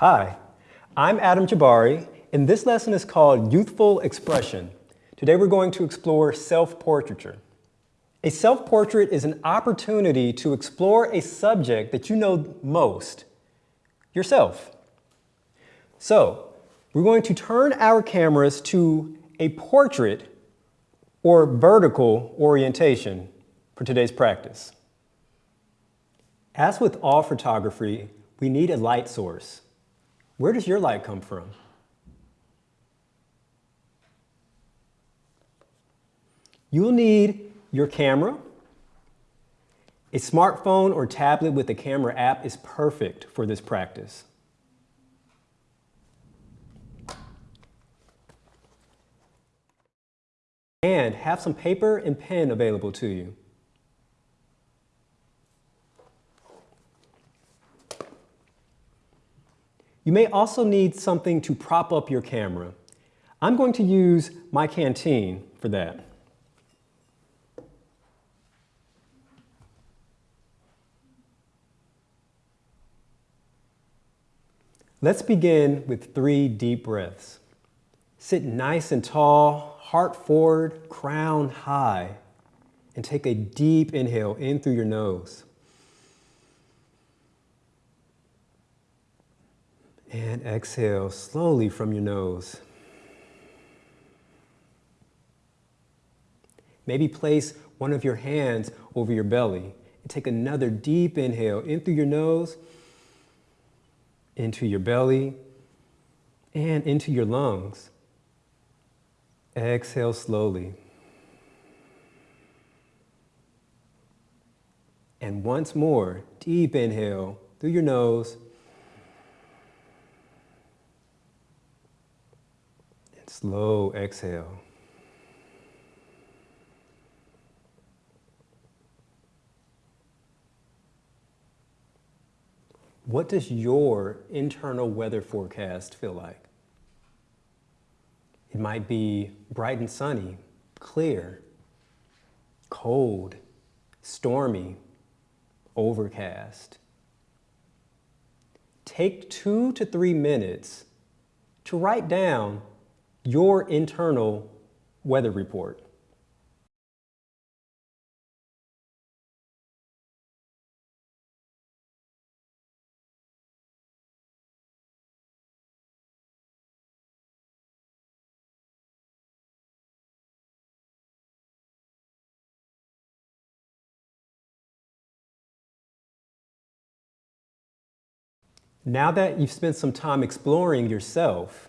Hi, I'm Adam Jabari, and this lesson is called Youthful Expression. Today we're going to explore self-portraiture. A self-portrait is an opportunity to explore a subject that you know most, yourself. So, we're going to turn our cameras to a portrait or vertical orientation for today's practice. As with all photography, we need a light source. Where does your light come from? You'll need your camera. A smartphone or tablet with a camera app is perfect for this practice. And have some paper and pen available to you. You may also need something to prop up your camera. I'm going to use my canteen for that. Let's begin with three deep breaths. Sit nice and tall, heart forward, crown high, and take a deep inhale in through your nose. And exhale slowly from your nose. Maybe place one of your hands over your belly and take another deep inhale in through your nose into your belly, and into your lungs. Exhale slowly. And once more, deep inhale through your nose. Slow exhale. What does your internal weather forecast feel like? It might be bright and sunny, clear, cold, stormy, overcast. Take two to three minutes to write down your internal weather report. Now that you've spent some time exploring yourself,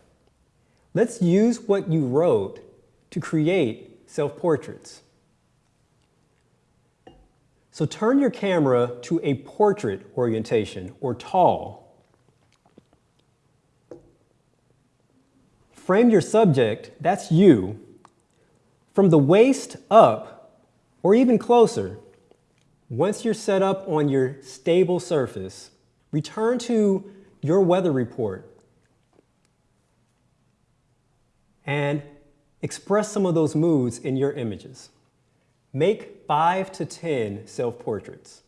let's use what you wrote to create self-portraits. So turn your camera to a portrait orientation, or tall. Frame your subject, that's you, from the waist up, or even closer. Once you're set up on your stable surface, Return to your weather report and express some of those moods in your images. Make five to 10 self-portraits.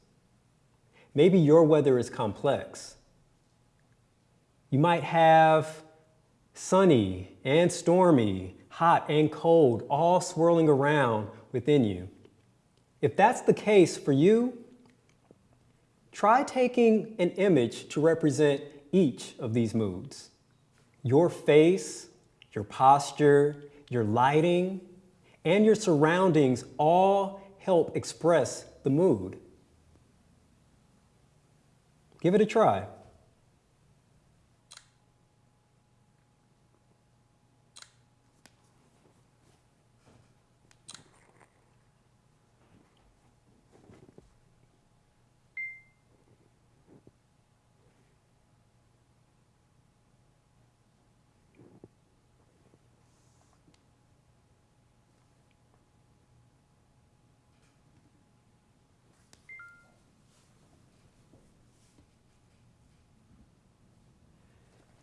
Maybe your weather is complex. You might have sunny and stormy, hot and cold, all swirling around within you. If that's the case for you, Try taking an image to represent each of these moods. Your face, your posture, your lighting, and your surroundings all help express the mood. Give it a try.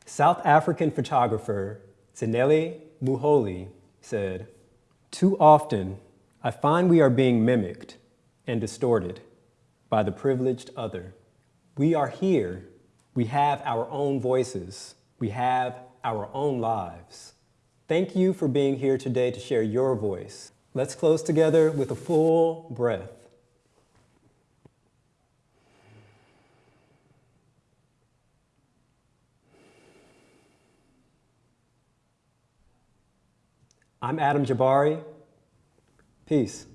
South African photographer Zanele Muholi said, Too often, I find we are being mimicked and distorted by the privileged other. We are here, We have our own voices. We have our own lives. Thank you for being here today to share your voice. Let's close together with a full breath. I'm Adam Jabari. Peace.